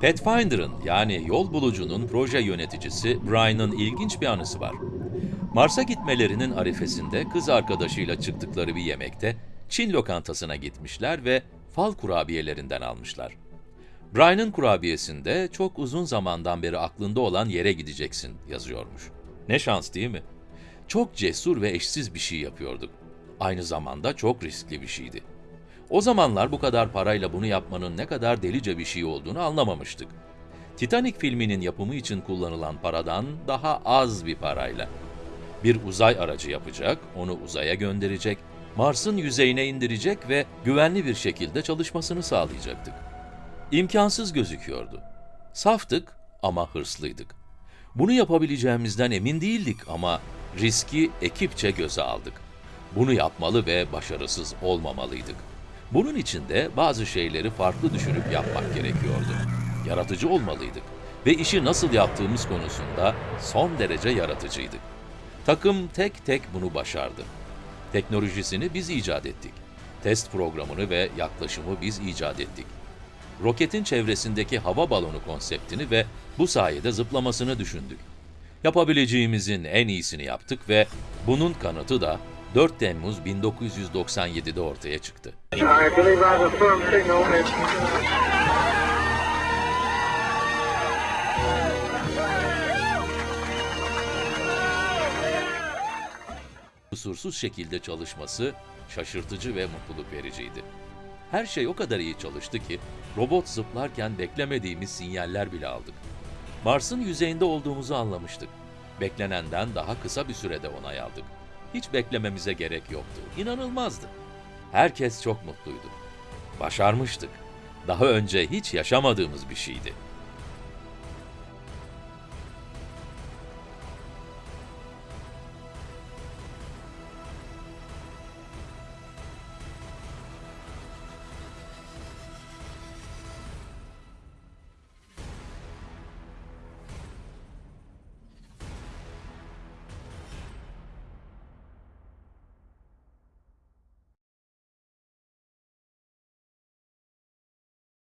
Pathfinder'ın yani yol bulucunun proje yöneticisi Brian'ın ilginç bir anısı var. Mars'a gitmelerinin arifesinde kız arkadaşıyla çıktıkları bir yemekte Çin lokantasına gitmişler ve fal kurabiyelerinden almışlar. Brian'ın kurabiyesinde çok uzun zamandan beri aklında olan yere gideceksin yazıyormuş. Ne şans değil mi? Çok cesur ve eşsiz bir şey yapıyorduk. Aynı zamanda çok riskli bir şeydi. O zamanlar bu kadar parayla bunu yapmanın ne kadar delice bir şey olduğunu anlamamıştık. Titanic filminin yapımı için kullanılan paradan daha az bir parayla. Bir uzay aracı yapacak, onu uzaya gönderecek, Mars'ın yüzeyine indirecek ve güvenli bir şekilde çalışmasını sağlayacaktık. İmkansız gözüküyordu. Saftık ama hırslıydık. Bunu yapabileceğimizden emin değildik ama riski ekipçe göze aldık. Bunu yapmalı ve başarısız olmamalıydık. Bunun için de bazı şeyleri farklı düşünüp yapmak gerekiyordu. Yaratıcı olmalıydık ve işi nasıl yaptığımız konusunda son derece yaratıcıydık. Takım tek tek bunu başardı. Teknolojisini biz icat ettik. Test programını ve yaklaşımı biz icat ettik. Roketin çevresindeki hava balonu konseptini ve bu sayede zıplamasını düşündük. Yapabileceğimizin en iyisini yaptık ve bunun kanıtı da 4 Temmuz 1997'de ortaya çıktı. Kusursuz şekilde çalışması şaşırtıcı ve mutluluk vericiydi. Her şey o kadar iyi çalıştı ki robot zıplarken beklemediğimiz sinyaller bile aldık. Mars'ın yüzeyinde olduğumuzu anlamıştık. Beklenenden daha kısa bir sürede onay aldık. Hiç beklememize gerek yoktu. İnanılmazdı. Herkes çok mutluydu. Başarmıştık. Daha önce hiç yaşamadığımız bir şeydi.